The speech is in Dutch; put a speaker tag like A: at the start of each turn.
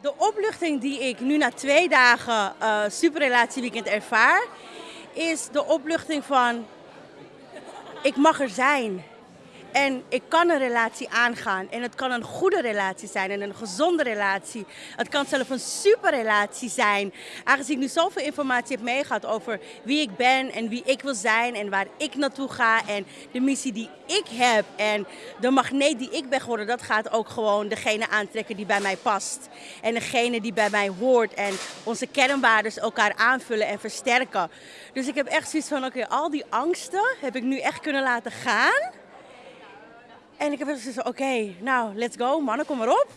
A: De opluchting die ik nu na twee dagen uh, superrelatieweekend ervaar, is de opluchting van ik mag er zijn. En ik kan een relatie aangaan. En het kan een goede relatie zijn en een gezonde relatie. Het kan zelfs een superrelatie zijn. Aangezien ik nu zoveel informatie heb meegehad over wie ik ben en wie ik wil zijn en waar ik naartoe ga. En de missie die ik heb en de magneet die ik ben geworden, dat gaat ook gewoon degene aantrekken die bij mij past. En degene die bij mij hoort en onze kernwaarden elkaar aanvullen en versterken. Dus ik heb echt zoiets van, oké, al die angsten heb ik nu echt kunnen laten gaan. En ik heb gezegd, oké, nou, let's go, mannen, kom maar op.